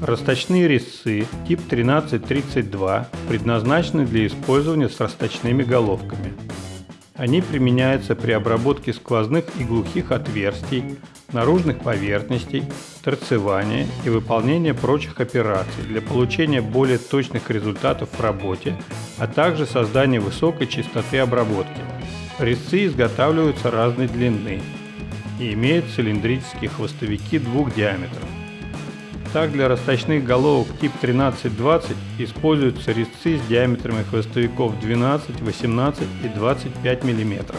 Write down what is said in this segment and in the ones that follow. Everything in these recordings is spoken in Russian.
Расточные резцы тип 1332 предназначены для использования с расточными головками. Они применяются при обработке сквозных и глухих отверстий, наружных поверхностей, торцевания и выполнения прочих операций для получения более точных результатов в работе, а также создания высокой частоты обработки. Резцы изготавливаются разной длины и имеют цилиндрические хвостовики двух диаметров. Так для расточных головок тип 1320 используются резцы с диаметрами хвостовиков 12, 18 и 25 мм.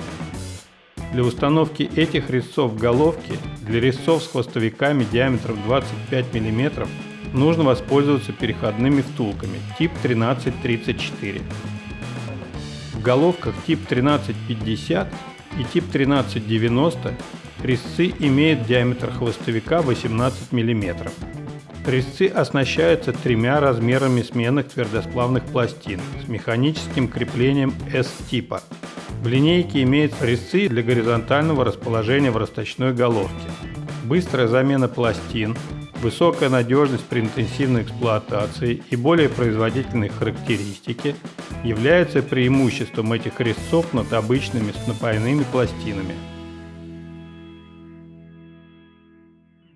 Для установки этих резцов в головке для резцов с хвостовиками диаметром 25 мм нужно воспользоваться переходными втулками тип 1334. В головках тип 1350 и тип 1390 резцы имеют диаметр хвостовика 18 мм. Резцы оснащаются тремя размерами сменных твердосплавных пластин с механическим креплением S-типа. В линейке имеются резцы для горизонтального расположения в расточной головке, быстрая замена пластин, высокая надежность при интенсивной эксплуатации и более производительные характеристики являются преимуществом этих резцов над обычными с напаяными пластинами –